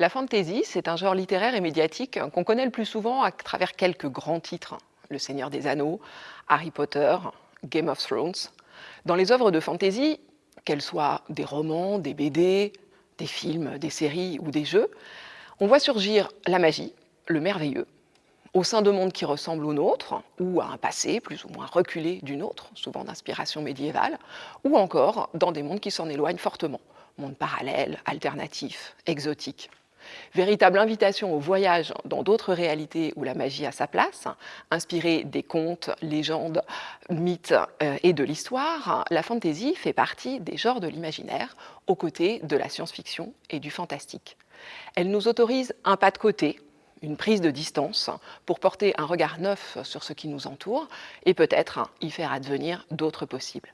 La fantasy, c'est un genre littéraire et médiatique qu'on connaît le plus souvent à travers quelques grands titres. Le Seigneur des Anneaux, Harry Potter, Game of Thrones. Dans les œuvres de fantasy, qu'elles soient des romans, des BD, des films, des séries ou des jeux, on voit surgir la magie, le merveilleux, au sein de mondes qui ressemblent aux nôtres, ou à un passé plus ou moins reculé du nôtre, souvent d'inspiration médiévale, ou encore dans des mondes qui s'en éloignent fortement, mondes parallèles, alternatifs, exotiques. Véritable invitation au voyage dans d'autres réalités où la magie a sa place, inspirée des contes, légendes, mythes euh, et de l'histoire, la fantasy fait partie des genres de l'imaginaire, aux côtés de la science-fiction et du fantastique. Elle nous autorise un pas de côté, une prise de distance, pour porter un regard neuf sur ce qui nous entoure et peut-être y faire advenir d'autres possibles.